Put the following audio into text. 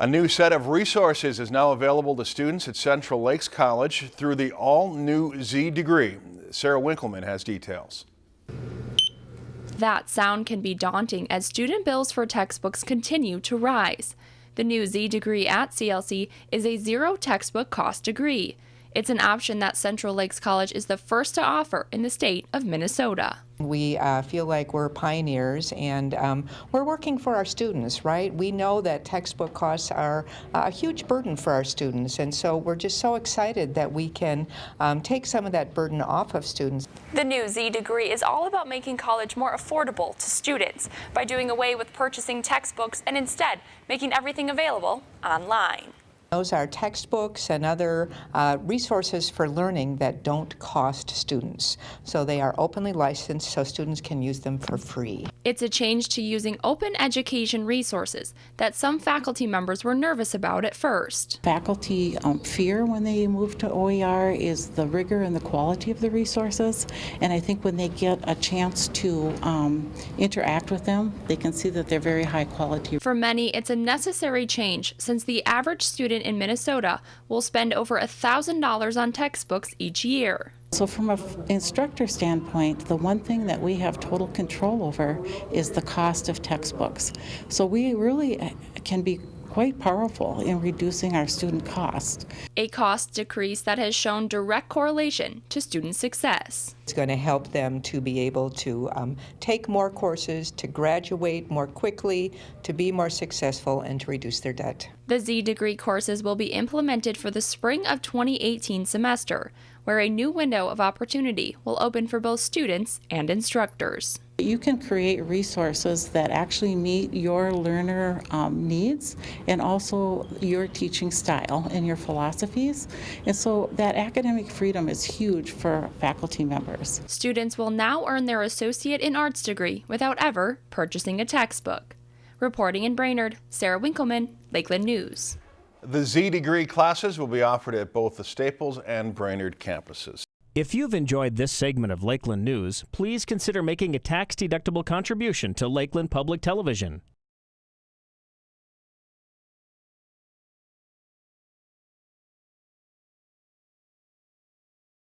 A new set of resources is now available to students at Central Lakes College through the all-new Z degree. Sarah Winkleman has details. That sound can be daunting as student bills for textbooks continue to rise. The new Z degree at CLC is a zero textbook cost degree. It's an option that Central Lakes College is the first to offer in the state of Minnesota. We uh, feel like we're pioneers and um, we're working for our students, right? We know that textbook costs are a huge burden for our students, and so we're just so excited that we can um, take some of that burden off of students. The new Z degree is all about making college more affordable to students by doing away with purchasing textbooks and instead making everything available online. Those are textbooks and other uh, resources for learning that don't cost students. So they are openly licensed so students can use them for free. It's a change to using open education resources that some faculty members were nervous about at first. Faculty um, fear when they move to OER is the rigor and the quality of the resources. And I think when they get a chance to um, interact with them, they can see that they're very high quality. For many, it's a necessary change since the average student in Minnesota will spend over $1,000 on textbooks each year. So from an instructor standpoint, the one thing that we have total control over is the cost of textbooks. So we really uh, can be quite powerful in reducing our student cost. A cost decrease that has shown direct correlation to student success. It's going to help them to be able to um, take more courses, to graduate more quickly, to be more successful, and to reduce their debt. The Z degree courses will be implemented for the spring of 2018 semester, where a new window of opportunity will open for both students and instructors. You can create resources that actually meet your learner um, needs and also your teaching style and your philosophies. And so that academic freedom is huge for faculty members. Students will now earn their Associate in Arts degree without ever purchasing a textbook. Reporting in Brainerd, Sarah Winkleman, Lakeland News. The Z degree classes will be offered at both the Staples and Brainerd campuses. If you've enjoyed this segment of Lakeland News, please consider making a tax-deductible contribution to Lakeland Public Television.